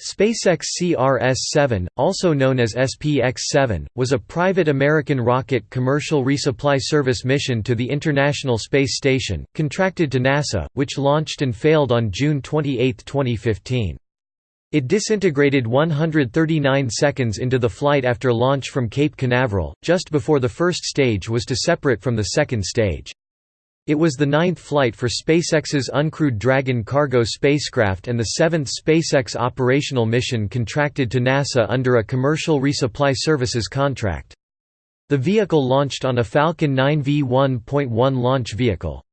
SpaceX CRS-7, also known as SPX-7, was a private American rocket commercial resupply service mission to the International Space Station, contracted to NASA, which launched and failed on June 28, 2015. It disintegrated 139 seconds into the flight after launch from Cape Canaveral, just before the first stage was to separate from the second stage. It was the ninth flight for SpaceX's uncrewed Dragon cargo spacecraft and the seventh SpaceX operational mission contracted to NASA under a commercial resupply services contract. The vehicle launched on a Falcon 9 V1.1 launch vehicle.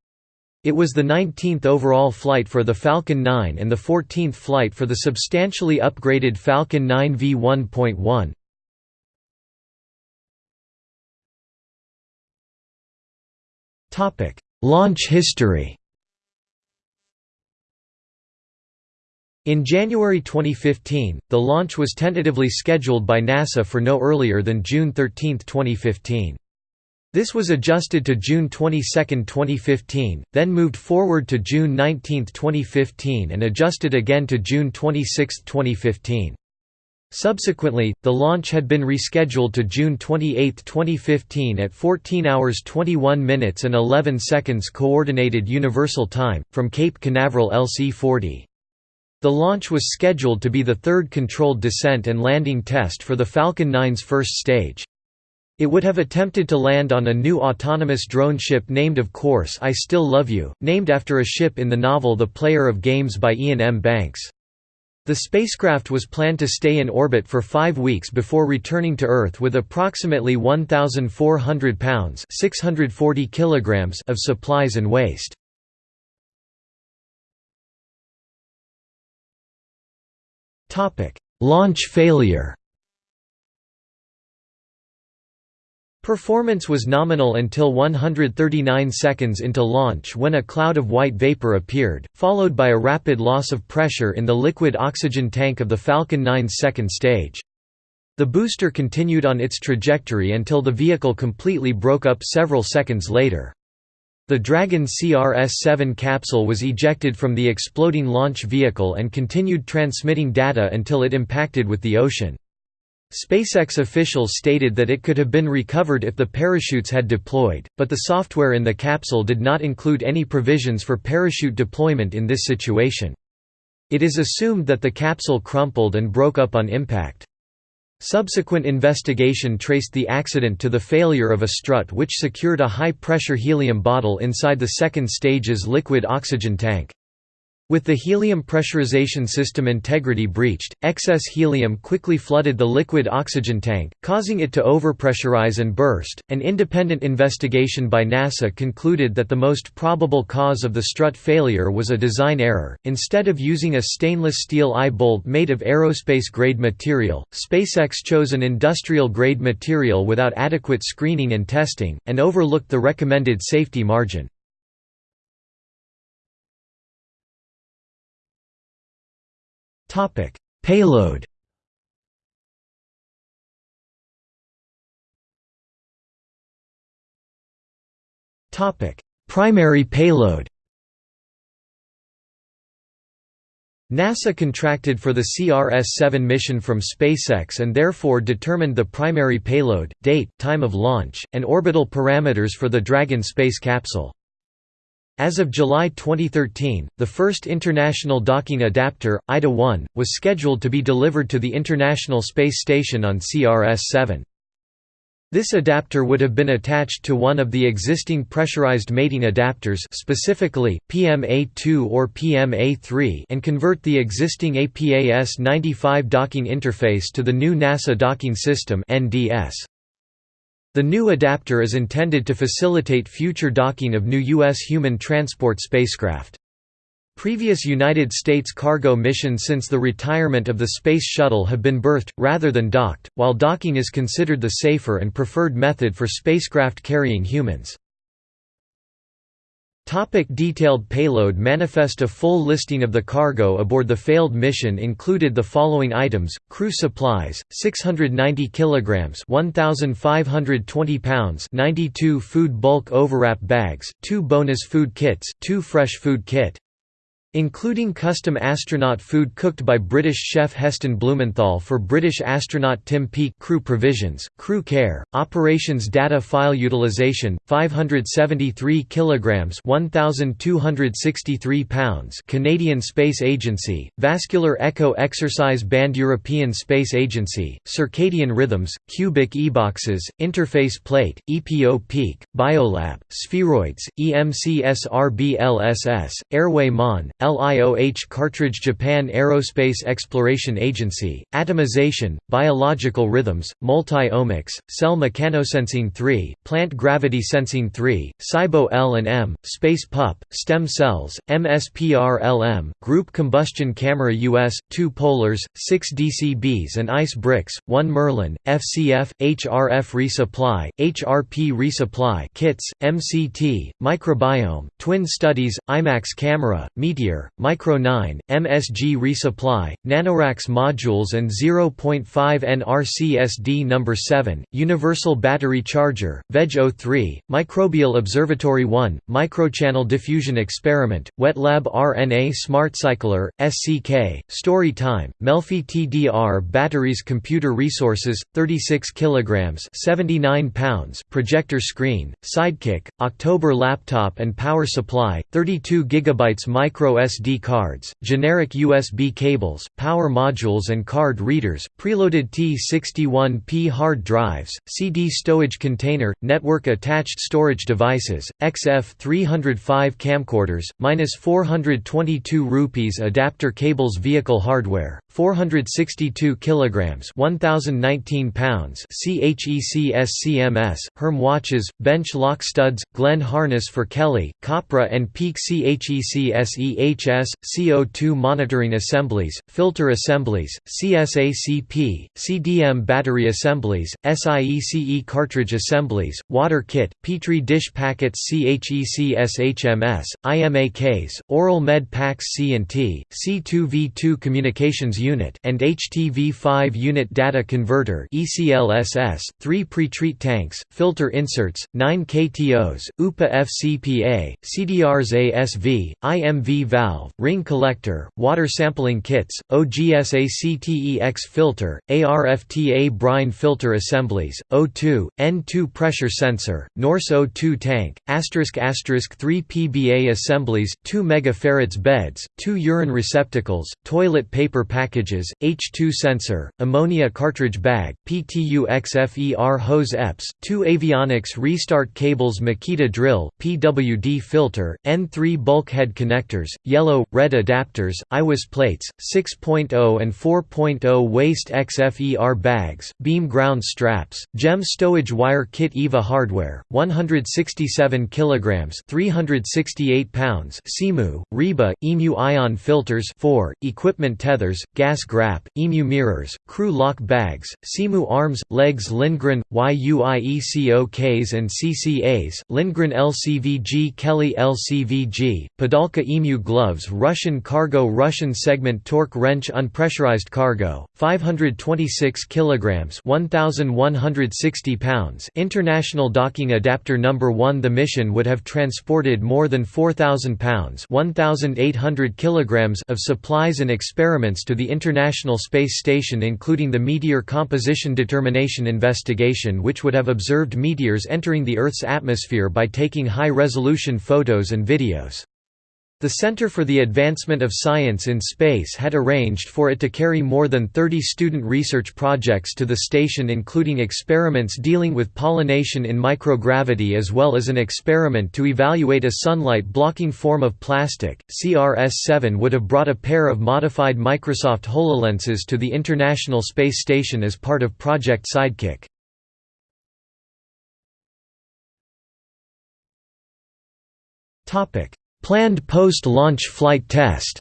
It was the 19th overall flight for the Falcon 9 and the 14th flight for the substantially upgraded Falcon 9 V1.1. Topic: Launch history In January 2015, the launch was tentatively scheduled by NASA for no earlier than June 13, 2015. This was adjusted to June 22, 2015, then moved forward to June 19, 2015 and adjusted again to June 26, 2015. Subsequently, the launch had been rescheduled to June 28, 2015 at 14 hours 21 minutes and 11 seconds Coordinated Universal Time, from Cape Canaveral LC-40. The launch was scheduled to be the third controlled descent and landing test for the Falcon 9's first stage. It would have attempted to land on a new autonomous drone ship named Of Course I Still Love You, named after a ship in the novel The Player of Games by Iain M. Banks. The spacecraft was planned to stay in orbit for five weeks before returning to Earth with approximately 1,400 pounds 640 kilograms of supplies and waste. Launch failure Performance was nominal until 139 seconds into launch when a cloud of white vapor appeared, followed by a rapid loss of pressure in the liquid oxygen tank of the Falcon 9's second stage. The booster continued on its trajectory until the vehicle completely broke up several seconds later. The Dragon CRS-7 capsule was ejected from the exploding launch vehicle and continued transmitting data until it impacted with the ocean. SpaceX officials stated that it could have been recovered if the parachutes had deployed, but the software in the capsule did not include any provisions for parachute deployment in this situation. It is assumed that the capsule crumpled and broke up on impact. Subsequent investigation traced the accident to the failure of a strut which secured a high-pressure helium bottle inside the second stage's liquid oxygen tank. With the helium pressurization system integrity breached, excess helium quickly flooded the liquid oxygen tank, causing it to overpressurize and burst. An independent investigation by NASA concluded that the most probable cause of the strut failure was a design error. Instead of using a stainless steel eye bolt made of aerospace grade material, SpaceX chose an industrial grade material without adequate screening and testing, and overlooked the recommended safety margin. Topic: Payload. Topic: Primary payload. NASA contracted for the CRS-7 mission from SpaceX and therefore determined the primary payload, date, time of launch, and orbital parameters for the Dragon space capsule. As of July 2013, the first International Docking Adapter, IDA-1, was scheduled to be delivered to the International Space Station on CRS-7. This adapter would have been attached to one of the existing pressurized mating adapters specifically, PMA-2 or PMA-3 and convert the existing APAS-95 docking interface to the new NASA Docking System NDS. The new adapter is intended to facilitate future docking of new U.S. human transport spacecraft. Previous United States cargo missions since the retirement of the Space Shuttle have been berthed, rather than docked, while docking is considered the safer and preferred method for spacecraft carrying humans. Topic detailed payload manifest A full listing of the cargo aboard the failed mission included the following items, crew supplies, 690 kilograms 1,520 pounds 92 food bulk overwrap bags, two bonus food kits, two fresh food kit, Including custom astronaut food cooked by British chef Heston Blumenthal for British astronaut Tim Peake crew provisions, crew care, operations data file utilization 573 kilograms 1263 pounds Canadian Space Agency, Vascular Echo Exercise Band European Space Agency, circadian rhythms, cubic eboxes, interface plate, EPO Peake, biolab, spheroids, EMCSRBLSS, airway MON, LIOH Cartridge Japan Aerospace Exploration Agency, Atomization, Biological Rhythms, Multi-omics, Cell Mechanosensing 3, Plant Gravity Sensing 3, SIBO L&M, Space PUP, Stem Cells, MSPR-LM, Group Combustion Camera US, 2 Polars, 6 DCBs and Ice Bricks, 1 Merlin, FCF, HRF Resupply, HRP Resupply Kits, MCT, Microbiome, Twin Studies, IMAX Camera, Meteor Micro 9, MSG resupply, NanoRacks modules and 0.5 NRCSD No. 7, Universal Battery Charger, VEG 03, Microbial Observatory 1, Microchannel Diffusion Experiment, WetLab RNA Smart Cycler, SCK, Story Time, Melfi TDR Batteries Computer Resources, 36 kg 79 pounds Projector Screen, Sidekick, October Laptop and Power Supply, 32 GB Micro SD cards, generic USB cables, power modules and card readers, preloaded T61P hard drives, CD stowage container, network-attached storage devices, XF305 camcorders, minus 422 rupees adapter cables vehicle hardware, 462 kilograms 1019 pounds CHECS CMS, Herm watches, bench lock studs, Glenn harness for Kelly, Kopra and Peake CHECS CHS, CO2 monitoring assemblies, filter assemblies, CSACP, CDM battery assemblies, SIECE cartridge assemblies, water kit, Petri dish packets CHECS-HMS, IMAKs, oral med packs C&T, C2V2 communications unit and HTV5 unit data converter ECLSS, 3 pre-treat tanks, filter inserts, 9 KTOs, UPA FCPA, CDRs ASV, IMV valve ring collector, water sampling kits, OGSACTEX filter, ARFTA brine filter assemblies, O2, N2 pressure sensor, NORS O2 tank, asterisk asterisk 3 PBA assemblies, 2 megafarads beds, 2 urine receptacles, toilet paper packages, H2 sensor, ammonia cartridge bag, PTU XFER hose EPS, 2 avionics restart cables Makita drill, PWD filter, N3 bulkhead connectors, yellow, red adapters, IWIS plates, 6.0 and 4.0 waste XFER bags, beam ground straps, GEM stowage wire kit EVA hardware, 167 kg 368 pounds CEMU, REBA, EMU ion filters 4, equipment tethers, gas grap, EMU mirrors, crew lock bags, CEMU arms, legs Lindgren, YUIECOKs and CCAs, Lindgren LCVG Kelly LCVG, Padalka EMU gloves Russian cargo Russian segment torque wrench unpressurized cargo 526 kilograms 1160 pounds. International docking adapter number 1 the mission would have transported more than 4000 pounds 1800 kilograms of supplies and experiments to the International Space Station including the meteor composition determination investigation which would have observed meteors entering the Earth's atmosphere by taking high-resolution photos and videos. The Center for the Advancement of Science in Space had arranged for it to carry more than 30 student research projects to the station including experiments dealing with pollination in microgravity as well as an experiment to evaluate a sunlight-blocking form of plastic. CRS-7 would have brought a pair of modified Microsoft HoloLenses to the International Space Station as part of Project Sidekick. Topic Planned post-launch flight test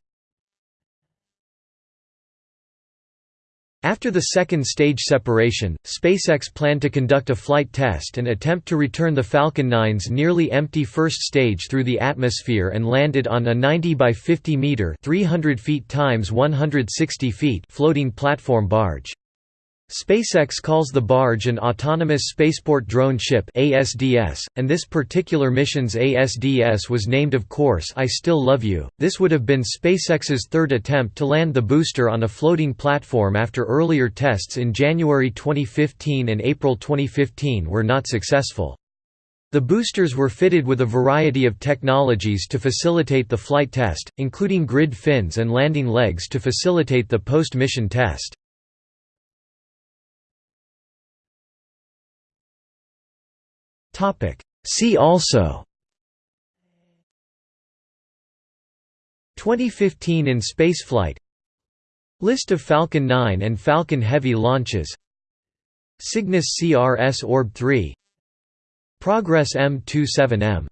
After the second stage separation, SpaceX planned to conduct a flight test and attempt to return the Falcon 9's nearly empty first stage through the atmosphere and landed on a 90 by 50 meter (300 feet times 160 feet) floating platform barge. SpaceX calls the barge an Autonomous Spaceport Drone Ship ASDS, and this particular mission's ASDS was named of course I Still Love You. This would have been SpaceX's third attempt to land the booster on a floating platform after earlier tests in January 2015 and April 2015 were not successful. The boosters were fitted with a variety of technologies to facilitate the flight test, including grid fins and landing legs to facilitate the post-mission test. See also. 2015 in spaceflight. List of Falcon 9 and Falcon Heavy launches. Cygnus CRS Orb 3 Progress M27M